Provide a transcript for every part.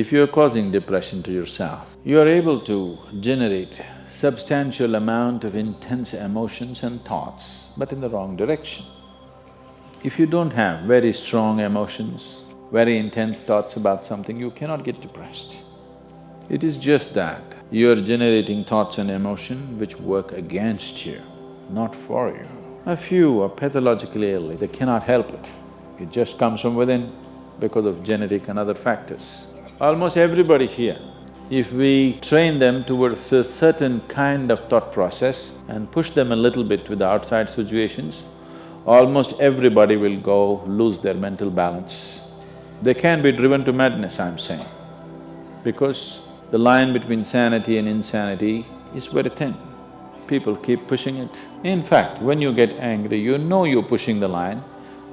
If you're causing depression to yourself, you are able to generate substantial amount of intense emotions and thoughts, but in the wrong direction. If you don't have very strong emotions, very intense thoughts about something, you cannot get depressed. It is just that you're generating thoughts and emotion which work against you, not for you. A few are pathologically ill, they cannot help it. It just comes from within because of genetic and other factors. Almost everybody here, if we train them towards a certain kind of thought process and push them a little bit with the outside situations, almost everybody will go lose their mental balance. They can be driven to madness, I'm saying, because the line between sanity and insanity is very thin. People keep pushing it. In fact, when you get angry, you know you're pushing the line,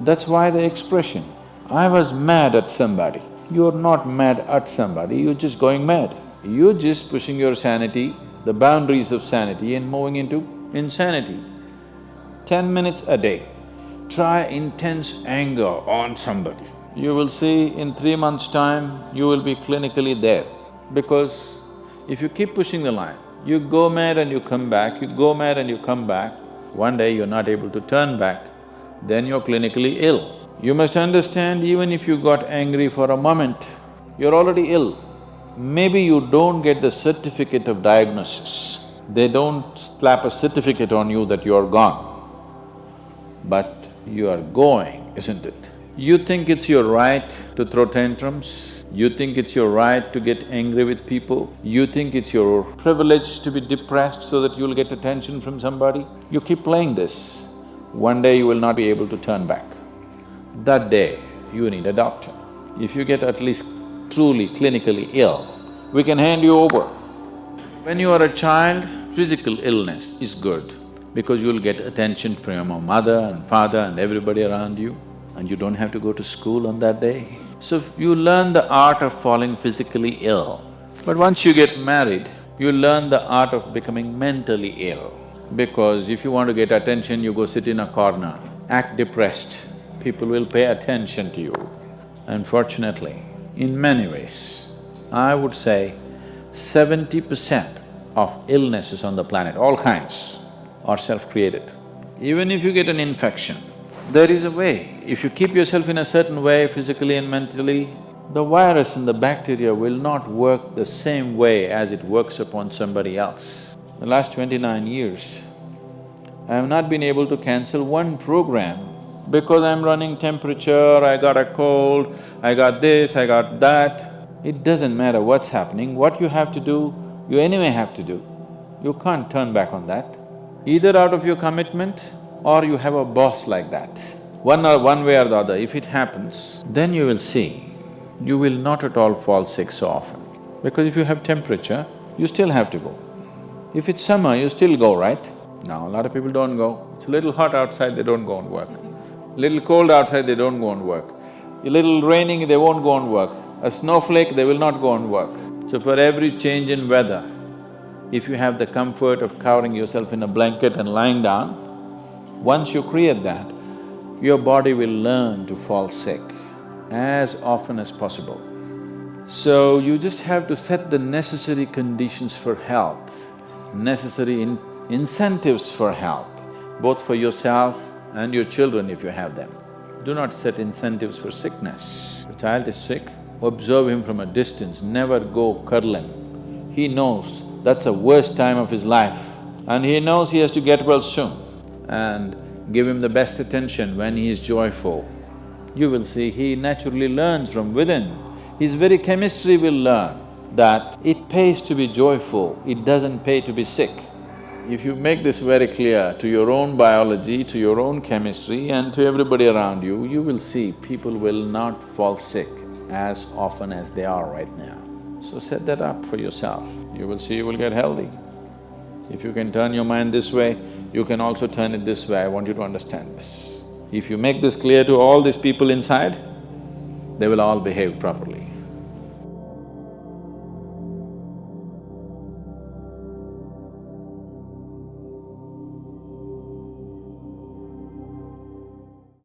that's why the expression, I was mad at somebody. You're not mad at somebody, you're just going mad. You're just pushing your sanity, the boundaries of sanity and moving into insanity. Ten minutes a day, try intense anger on somebody. You will see in three months' time, you will be clinically there. Because if you keep pushing the line, you go mad and you come back, you go mad and you come back, one day you're not able to turn back, then you're clinically ill. You must understand, even if you got angry for a moment, you're already ill. Maybe you don't get the certificate of diagnosis. They don't slap a certificate on you that you're gone. But you are going, isn't it? You think it's your right to throw tantrums, you think it's your right to get angry with people, you think it's your privilege to be depressed so that you'll get attention from somebody. You keep playing this, one day you will not be able to turn back that day you need a doctor. If you get at least truly clinically ill, we can hand you over. When you are a child, physical illness is good because you'll get attention from your mother and father and everybody around you and you don't have to go to school on that day. So you learn the art of falling physically ill. But once you get married, you learn the art of becoming mentally ill. Because if you want to get attention, you go sit in a corner, act depressed, people will pay attention to you. Unfortunately, in many ways, I would say seventy percent of illnesses on the planet, all kinds, are self-created. Even if you get an infection, there is a way. If you keep yourself in a certain way, physically and mentally, the virus and the bacteria will not work the same way as it works upon somebody else. The last twenty-nine years, I have not been able to cancel one program because I'm running temperature, I got a cold, I got this, I got that. It doesn't matter what's happening, what you have to do, you anyway have to do. You can't turn back on that. Either out of your commitment or you have a boss like that. One or one way or the other, if it happens, then you will see, you will not at all fall sick so often. Because if you have temperature, you still have to go. If it's summer, you still go, right? Now, a lot of people don't go. It's a little hot outside, they don't go and work. Little cold outside, they don't go and work. A little raining, they won't go and work. A snowflake, they will not go and work. So for every change in weather, if you have the comfort of covering yourself in a blanket and lying down, once you create that, your body will learn to fall sick as often as possible. So you just have to set the necessary conditions for health, necessary in incentives for health, both for yourself and your children if you have them. Do not set incentives for sickness. The child is sick, observe him from a distance, never go cuddling. He knows that's the worst time of his life and he knows he has to get well soon and give him the best attention when he is joyful. You will see he naturally learns from within. His very chemistry will learn that it pays to be joyful, it doesn't pay to be sick. If you make this very clear to your own biology, to your own chemistry and to everybody around you, you will see people will not fall sick as often as they are right now. So set that up for yourself, you will see you will get healthy. If you can turn your mind this way, you can also turn it this way, I want you to understand this. If you make this clear to all these people inside, they will all behave properly.